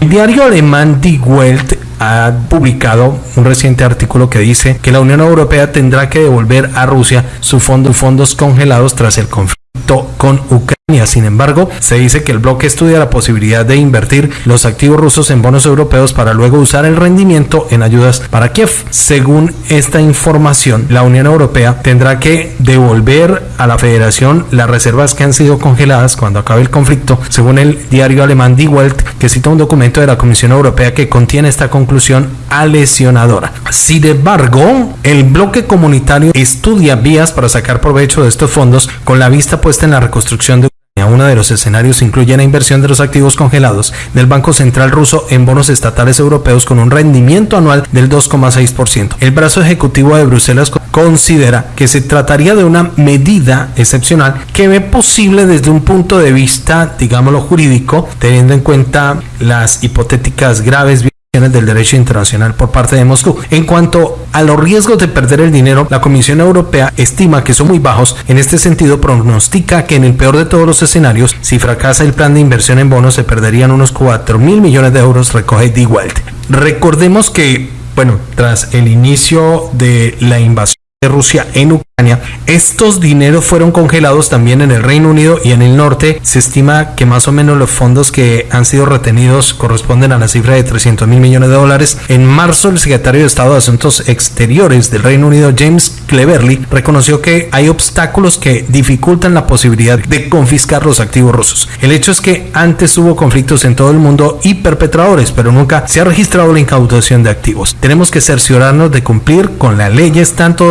El diario alemán Die Welt ha publicado un reciente artículo que dice que la Unión Europea tendrá que devolver a Rusia sus fondos congelados tras el conflicto con Ucrania. Sin embargo, se dice que el bloque estudia la posibilidad de invertir los activos rusos en bonos europeos para luego usar el rendimiento en ayudas para Kiev. Según esta información, la Unión Europea tendrá que devolver a la Federación las reservas que han sido congeladas cuando acabe el conflicto, según el diario alemán Die Welt, que cita un documento de la Comisión Europea que contiene esta conclusión alesionadora. Sin embargo, el bloque comunitario estudia vías para sacar provecho de estos fondos con la vista puesta en la reconstrucción de uno de los escenarios incluye la inversión de los activos congelados del Banco Central ruso en bonos estatales europeos con un rendimiento anual del 2,6%. El brazo ejecutivo de Bruselas considera que se trataría de una medida excepcional que ve posible desde un punto de vista, digámoslo, jurídico, teniendo en cuenta las hipotéticas graves del derecho internacional por parte de Moscú. En cuanto a los riesgos de perder el dinero, la Comisión Europea estima que son muy bajos. En este sentido, pronostica que en el peor de todos los escenarios, si fracasa el plan de inversión en bonos, se perderían unos 4 mil millones de euros, recoge Die Welt. Recordemos que, bueno, tras el inicio de la invasión de Rusia en Ucrania, estos dineros fueron congelados también en el Reino Unido y en el norte. Se estima que más o menos los fondos que han sido retenidos corresponden a la cifra de 300 mil millones de dólares. En marzo, el secretario de Estado de Asuntos Exteriores del Reino Unido, James Cleverly, reconoció que hay obstáculos que dificultan la posibilidad de confiscar los activos rusos. El hecho es que antes hubo conflictos en todo el mundo y perpetradores, pero nunca se ha registrado la incautación de activos. Tenemos que cerciorarnos de cumplir con las leyes tanto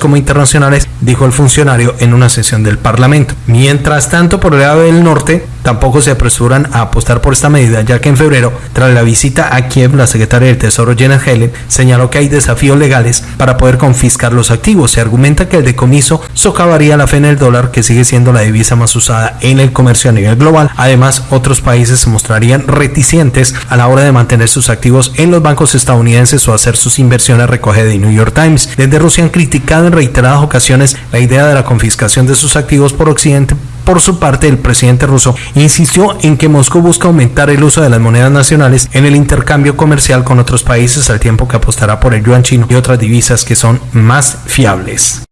como internacionales dijo el funcionario en una sesión del Parlamento. Mientras tanto, por el lado del norte, tampoco se apresuran a apostar por esta medida, ya que en febrero, tras la visita a Kiev, la secretaria del Tesoro Janet Helen señaló que hay desafíos legales para poder confiscar los activos. Se argumenta que el decomiso socavaría la fe en el dólar, que sigue siendo la divisa más usada en el comercio a nivel global. Además, otros países se mostrarían reticentes a la hora de mantener sus activos en los bancos estadounidenses o hacer sus inversiones, recoge de New York Times. Desde Rusia han criticado en reiteradas ocasiones la idea de la confiscación de sus activos por Occidente. Por su parte, el presidente ruso insistió en que Moscú busca aumentar el uso de las monedas nacionales en el intercambio comercial con otros países al tiempo que apostará por el yuan chino y otras divisas que son más fiables.